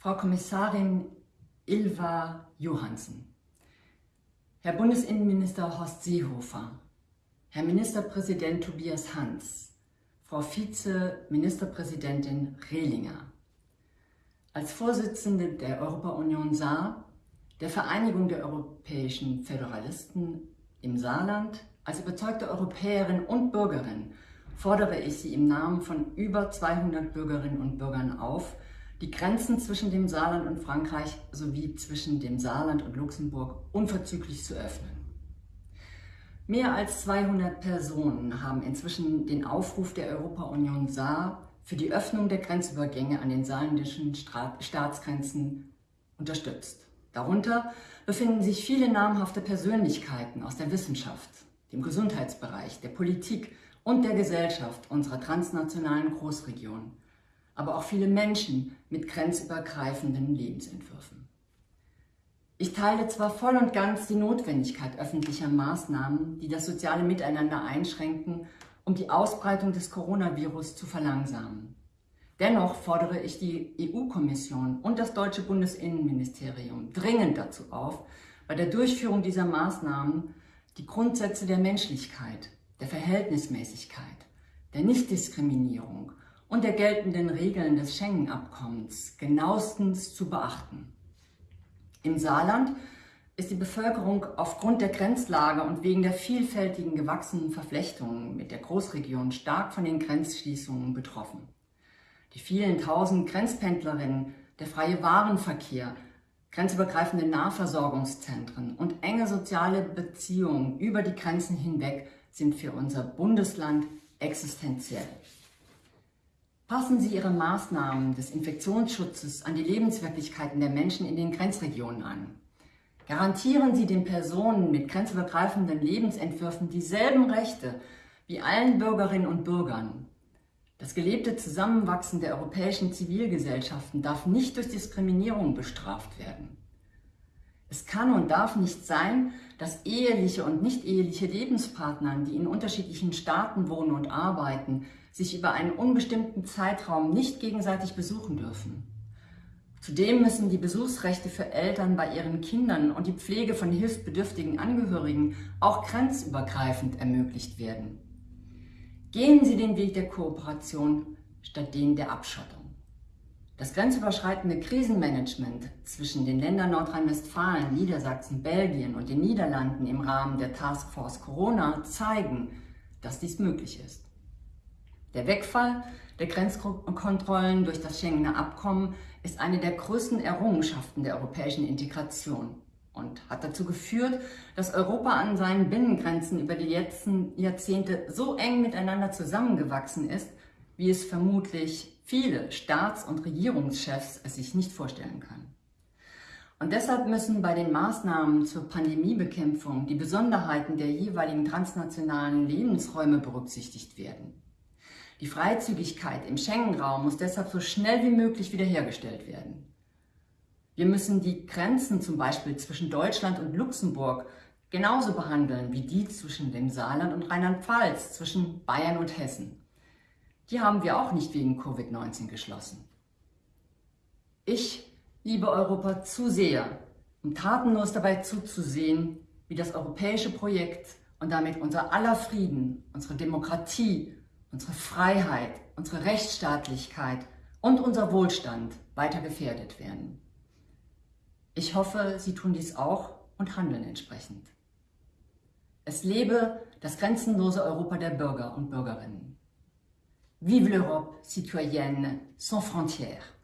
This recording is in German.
Frau Kommissarin Ilva Johansen, Herr Bundesinnenminister Horst Seehofer, Herr Ministerpräsident Tobias Hans, Frau Vize-Ministerpräsidentin Rehlinger, als Vorsitzende der Europa-Union Saar, der Vereinigung der europäischen Föderalisten im Saarland, als überzeugte Europäerin und Bürgerin fordere ich Sie im Namen von über 200 Bürgerinnen und Bürgern auf, die Grenzen zwischen dem Saarland und Frankreich sowie zwischen dem Saarland und Luxemburg unverzüglich zu öffnen. Mehr als 200 Personen haben inzwischen den Aufruf der Europa-Union Saar für die Öffnung der Grenzübergänge an den saarländischen Staatsgrenzen unterstützt. Darunter befinden sich viele namhafte Persönlichkeiten aus der Wissenschaft, dem Gesundheitsbereich, der Politik und der Gesellschaft unserer transnationalen Großregion, aber auch viele Menschen mit grenzübergreifenden Lebensentwürfen. Ich teile zwar voll und ganz die Notwendigkeit öffentlicher Maßnahmen, die das soziale Miteinander einschränken um die Ausbreitung des Coronavirus zu verlangsamen. Dennoch fordere ich die EU-Kommission und das deutsche Bundesinnenministerium dringend dazu auf, bei der Durchführung dieser Maßnahmen die Grundsätze der Menschlichkeit, der Verhältnismäßigkeit, der Nichtdiskriminierung und der geltenden Regeln des Schengen-Abkommens genauestens zu beachten. Im Saarland ist die Bevölkerung aufgrund der Grenzlage und wegen der vielfältigen gewachsenen Verflechtungen mit der Großregion stark von den Grenzschließungen betroffen. Die vielen tausend Grenzpendlerinnen, der freie Warenverkehr, grenzübergreifende Nahversorgungszentren und enge soziale Beziehungen über die Grenzen hinweg sind für unser Bundesland existenziell. Passen Sie Ihre Maßnahmen des Infektionsschutzes an die Lebenswirklichkeiten der Menschen in den Grenzregionen an. Garantieren Sie den Personen mit grenzübergreifenden Lebensentwürfen dieselben Rechte wie allen Bürgerinnen und Bürgern. Das gelebte Zusammenwachsen der europäischen Zivilgesellschaften darf nicht durch Diskriminierung bestraft werden. Es kann und darf nicht sein, dass eheliche und nicht eheliche Lebenspartner, die in unterschiedlichen Staaten wohnen und arbeiten, sich über einen unbestimmten Zeitraum nicht gegenseitig besuchen dürfen. Zudem müssen die Besuchsrechte für Eltern bei ihren Kindern und die Pflege von hilfsbedürftigen Angehörigen auch grenzübergreifend ermöglicht werden. Gehen Sie den Weg der Kooperation statt den der Abschottung. Das grenzüberschreitende Krisenmanagement zwischen den Ländern Nordrhein-Westfalen, Niedersachsen, Belgien und den Niederlanden im Rahmen der Taskforce Corona zeigen, dass dies möglich ist. Der Wegfall der Grenzkontrollen durch das Schengener Abkommen ist eine der größten Errungenschaften der europäischen Integration und hat dazu geführt, dass Europa an seinen Binnengrenzen über die letzten Jahrzehnte so eng miteinander zusammengewachsen ist, wie es vermutlich viele Staats- und Regierungschefs es sich nicht vorstellen können. Und deshalb müssen bei den Maßnahmen zur Pandemiebekämpfung die Besonderheiten der jeweiligen transnationalen Lebensräume berücksichtigt werden. Die Freizügigkeit im Schengen-Raum muss deshalb so schnell wie möglich wiederhergestellt werden. Wir müssen die Grenzen zum Beispiel zwischen Deutschland und Luxemburg genauso behandeln wie die zwischen dem Saarland und Rheinland-Pfalz, zwischen Bayern und Hessen. Die haben wir auch nicht wegen Covid-19 geschlossen. Ich liebe Europa zu sehr, um tatenlos dabei zuzusehen, wie das europäische Projekt und damit unser aller Frieden, unsere Demokratie unsere Freiheit, unsere Rechtsstaatlichkeit und unser Wohlstand weiter gefährdet werden. Ich hoffe, Sie tun dies auch und handeln entsprechend. Es lebe das grenzenlose Europa der Bürger und Bürgerinnen. Vive l'Europe citoyenne sans frontières!